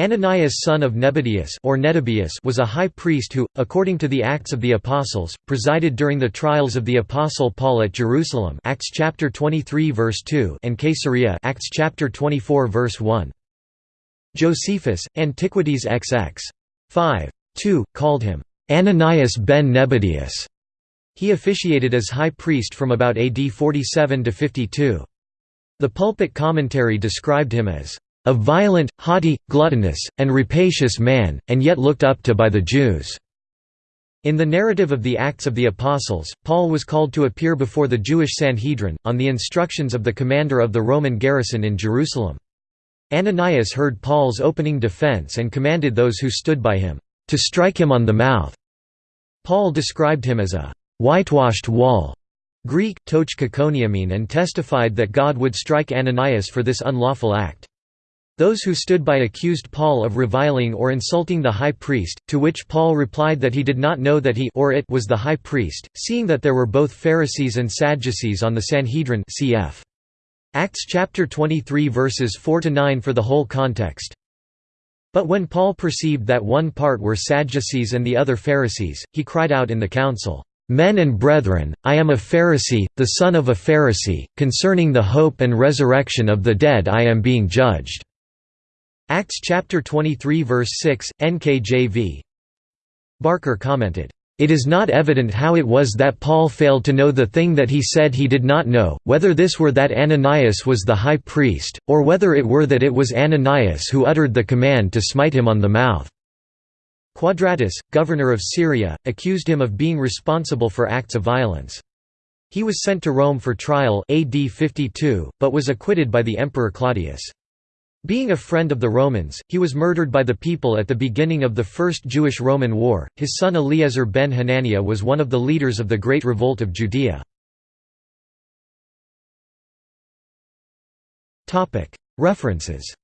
Ananias son of Nebadeus or Nedabeus was a high priest who, according to the Acts of the Apostles, presided during the trials of the Apostle Paul at Jerusalem Acts chapter 23 verse 2 and Caesarea Acts chapter 24 verse 1. Josephus, Antiquities XX. 5. 2, called him Ananias ben Nebadeus. He officiated as high priest from about AD 47 to 52. The pulpit commentary described him as a violent, haughty, gluttonous, and rapacious man, and yet looked up to by the Jews." In the narrative of the Acts of the Apostles, Paul was called to appear before the Jewish Sanhedrin, on the instructions of the commander of the Roman garrison in Jerusalem. Ananias heard Paul's opening defense and commanded those who stood by him, "...to strike him on the mouth." Paul described him as a "...whitewashed wall." Greek, toch and testified that God would strike Ananias for this unlawful act. Those who stood by accused Paul of reviling or insulting the high priest, to which Paul replied that he did not know that he or it was the high priest, seeing that there were both Pharisees and Sadducees on the Sanhedrin cf. Acts chapter 23 verses 4 to 9 for the whole context. But when Paul perceived that one part were Sadducees and the other Pharisees, he cried out in the council, Men and brethren, I am a Pharisee, the son of a Pharisee, concerning the hope and resurrection of the dead I am being judged. Acts chapter 23 verse 6, NKJV. Barker commented, "...it is not evident how it was that Paul failed to know the thing that he said he did not know, whether this were that Ananias was the high priest, or whether it were that it was Ananias who uttered the command to smite him on the mouth." Quadratus, governor of Syria, accused him of being responsible for acts of violence. He was sent to Rome for trial AD 52, but was acquitted by the Emperor Claudius. Being a friend of the Romans, he was murdered by the people at the beginning of the First Jewish-Roman War. His son Eliezer ben Hananiah was one of the leaders of the Great Revolt of Judea. References